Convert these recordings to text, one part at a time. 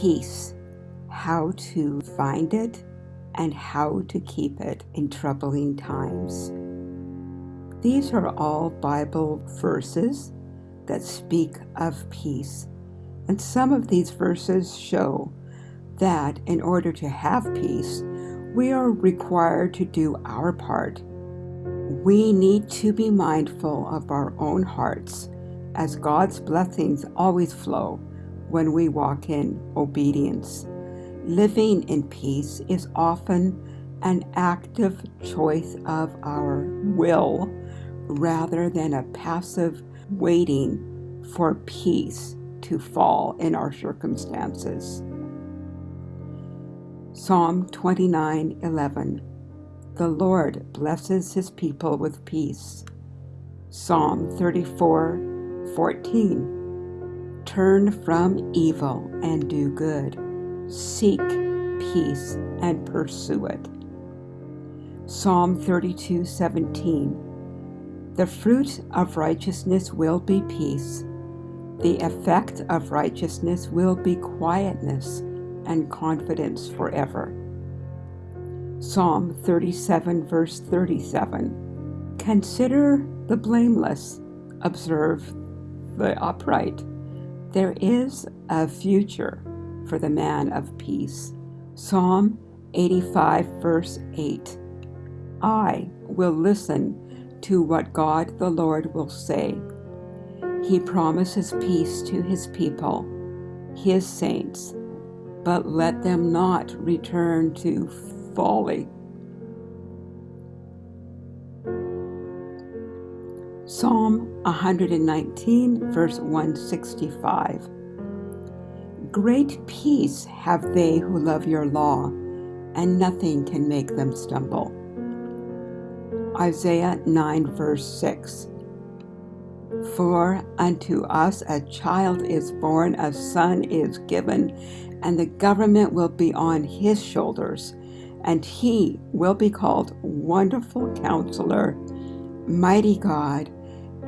Peace, how to find it and how to keep it in troubling times. These are all Bible verses that speak of peace. And some of these verses show that in order to have peace, we are required to do our part. We need to be mindful of our own hearts as God's blessings always flow when we walk in obedience. Living in peace is often an active choice of our will rather than a passive waiting for peace to fall in our circumstances. Psalm 29:11 The Lord blesses his people with peace. Psalm 34:14 Turn from evil and do good. Seek peace and pursue it. Psalm 32:17 The fruit of righteousness will be peace. The effect of righteousness will be quietness and confidence forever. Psalm 37, verse 37 Consider the blameless, observe the upright. There is a future for the man of peace. Psalm 85, verse 8 I will listen to what God the Lord will say. He promises peace to his people, his saints but let them not return to folly. Psalm 119, verse 165. Great peace have they who love your law, and nothing can make them stumble. Isaiah 9, verse 6. For unto us a child is born, a son is given, and the government will be on his shoulders, and he will be called Wonderful Counselor, Mighty God,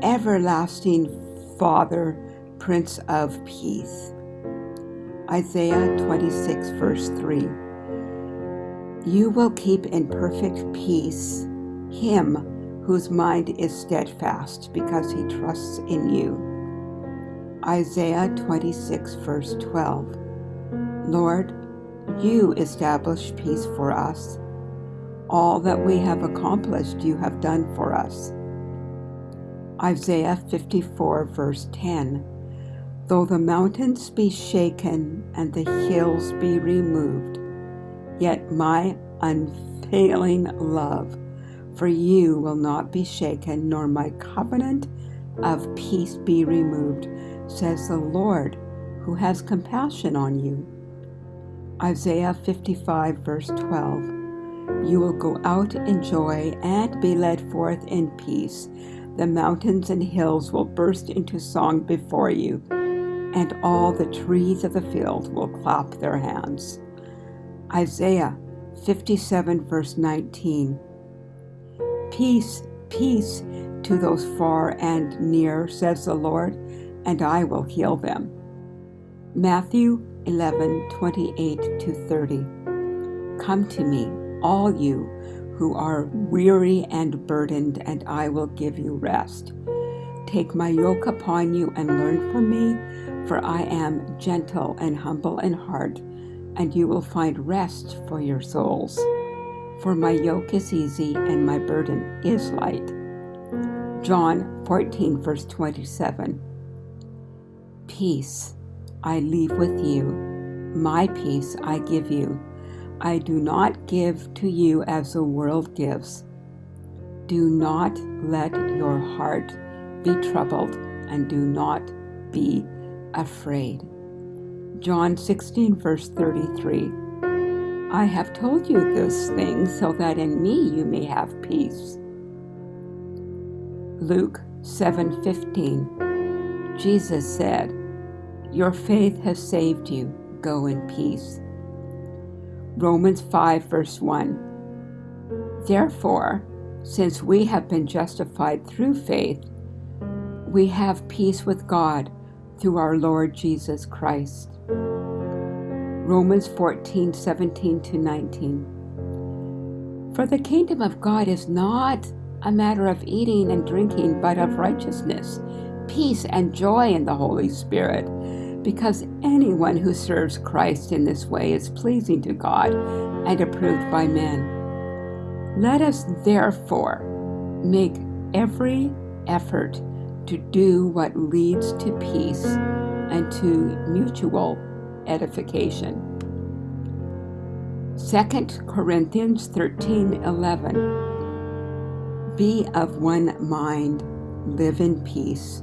Everlasting Father, Prince of Peace. Isaiah 26, verse 3. You will keep in perfect peace him whose mind is steadfast because he trusts in you. Isaiah 26, verse 12. Lord, you establish peace for us. All that we have accomplished you have done for us. Isaiah 54 verse 10 Though the mountains be shaken and the hills be removed, yet my unfailing love for you will not be shaken, nor my covenant of peace be removed, says the Lord, who has compassion on you. Isaiah 55, verse 12. You will go out in joy and be led forth in peace. The mountains and hills will burst into song before you, and all the trees of the field will clap their hands. Isaiah 57, verse 19. Peace, peace to those far and near, says the Lord, and I will heal them. Matthew 11, 28 to 30. Come to me, all you who are weary and burdened, and I will give you rest. Take my yoke upon you and learn from me, for I am gentle and humble in heart, and you will find rest for your souls. For my yoke is easy and my burden is light. John 14, verse 27. Peace I leave with you. My peace I give you. I do not give to you as the world gives. Do not let your heart be troubled and do not be afraid. John 16, verse 33. I have told you this thing so that in me you may have peace. Luke 7:15 Jesus said, your faith has saved you. Go in peace. Romans 5, verse 1. Therefore, since we have been justified through faith, we have peace with God through our Lord Jesus Christ. Romans 14 17 to 19. For the kingdom of God is not a matter of eating and drinking, but of righteousness, peace, and joy in the Holy Spirit, because anyone who serves Christ in this way is pleasing to God and approved by men. Let us therefore make every effort to do what leads to peace and to mutual edification. 2 Corinthians 13:11 Be of one mind, live in peace,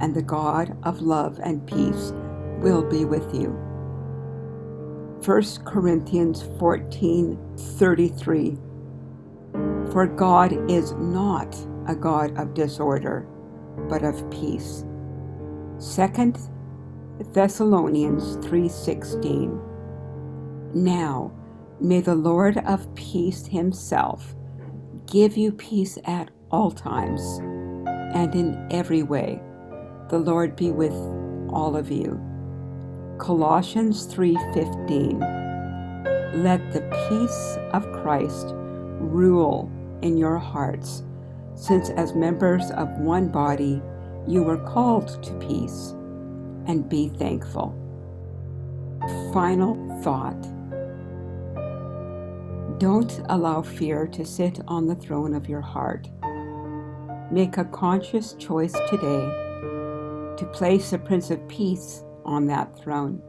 and the God of love and peace will be with you. 1 Corinthians 14 33. For God is not a God of disorder, but of peace. 2 Thessalonians 3:16 Now May the Lord of peace himself give you peace at all times and in every way. The Lord be with all of you. Colossians 3:15 Let the peace of Christ rule in your hearts, since as members of one body you were called to peace, and be thankful. Final thought don't allow fear to sit on the throne of your heart. Make a conscious choice today to place the Prince of Peace on that throne.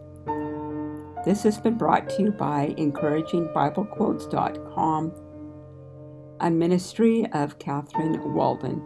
This has been brought to you by encouragingbiblequotes.com, a ministry of Catherine Walden.